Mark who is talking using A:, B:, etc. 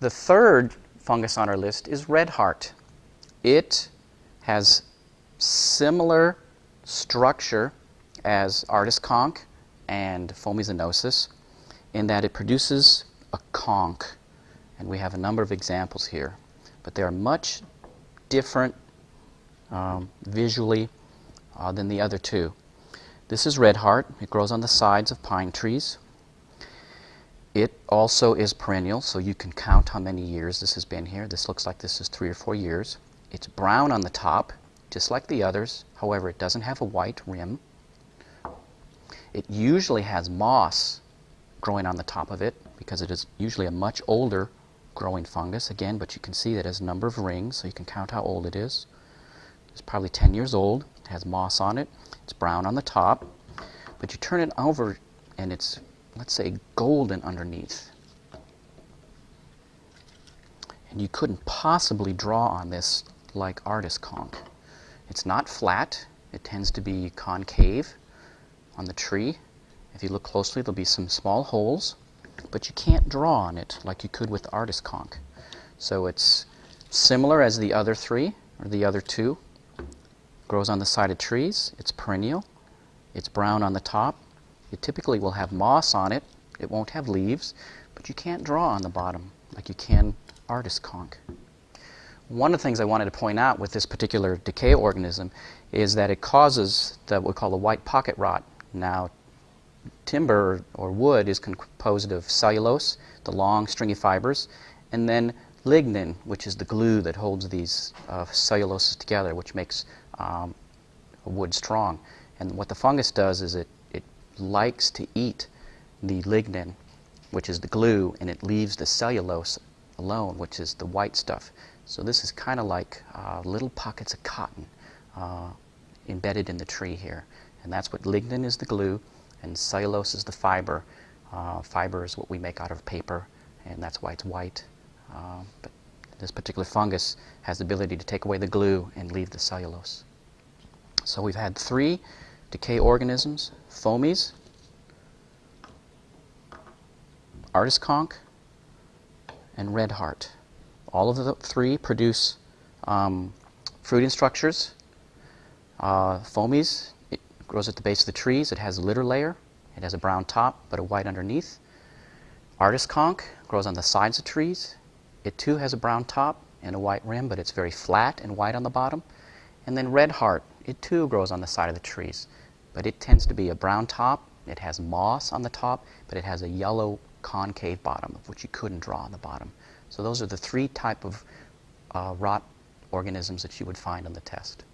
A: The third fungus on our list is red heart. It has similar structure as artist conch and Fomes annosus in that it produces a conch. And we have a number of examples here. But they are much different um, visually uh, than the other two. This is red heart. It grows on the sides of pine trees. It also is perennial, so you can count how many years this has been here. This looks like this is three or four years. It's brown on the top, just like the others. However, it doesn't have a white rim. It usually has moss growing on the top of it because it is usually a much older growing fungus again, but you can see that it has a number of rings, so you can count how old it is. It's probably 10 years old. It has moss on it. It's brown on the top. But you turn it over and it's, let's say, golden underneath. And you couldn't possibly draw on this like artist conch. It's not flat. It tends to be concave on the tree. If you look closely, there'll be some small holes, but you can't draw on it like you could with artist conch. So it's similar as the other three, or the other two. Grows on the side of trees. It's perennial. It's brown on the top. It typically will have moss on it. It won't have leaves, but you can't draw on the bottom like you can artist conch. One of the things I wanted to point out with this particular decay organism is that it causes the, what we call the white pocket rot. Now, timber or wood is composed of cellulose, the long stringy fibers, and then lignin, which is the glue that holds these uh, celluloses together, which makes um, wood strong. And what the fungus does is it, it likes to eat the lignin, which is the glue, and it leaves the cellulose alone, which is the white stuff. So this is kind of like uh, little pockets of cotton uh, embedded in the tree here. And that's what lignin is the glue, and cellulose is the fiber. Uh, fiber is what we make out of paper, and that's why it's white. Uh, but this particular fungus has the ability to take away the glue and leave the cellulose. So we've had three decay organisms, Fomes, artist conch, and red heart. All of the three produce um, fruiting structures. Uh, Fomes it grows at the base of the trees. It has a litter layer. It has a brown top but a white underneath. Artist conch grows on the sides of trees. It too has a brown top and a white rim, but it's very flat and white on the bottom. And then red heart, it too grows on the side of the trees, but it tends to be a brown top. It has moss on the top, but it has a yellow concave bottom, of which you couldn't draw on the bottom. So those are the three type of uh, rot organisms that you would find on the test.